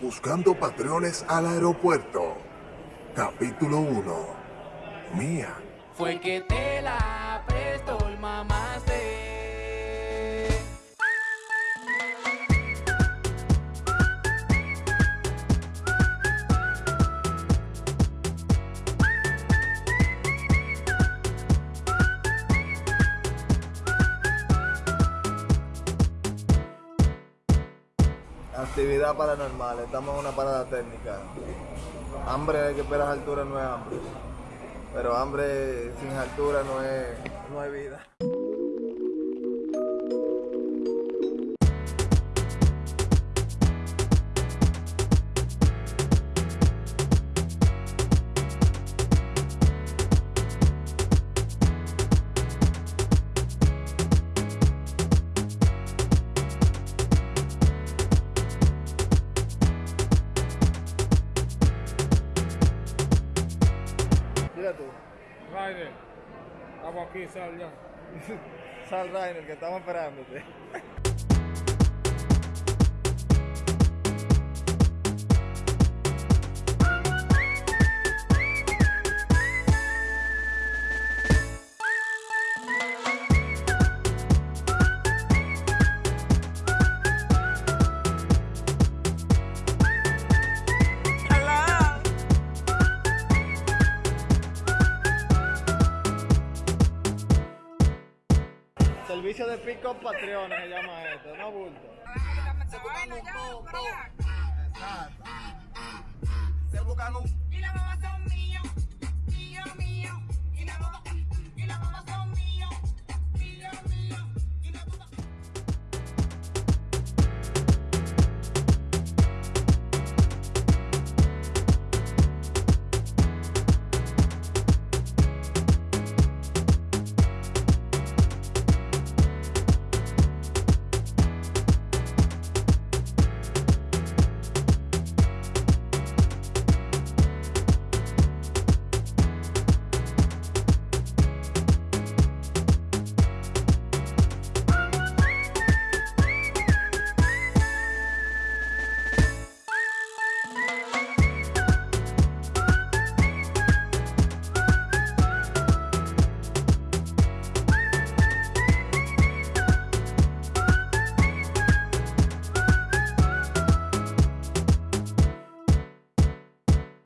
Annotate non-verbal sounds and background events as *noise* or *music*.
Buscando patrones al aeropuerto. Capítulo 1. Mía. Fue que te la prestó el mamaste. Actividad paranormal, estamos en una parada técnica. Hambre que esperar altura no es hambre. Pero hambre sin altura no es, no es vida. Mira tú, Rainer, estamos aquí, sal ya. *laughs* sal Rainer, que estamos esperándote. *laughs* Servicio de pick-up Patreon se llama esto, no bulto. Y la mamá son míos.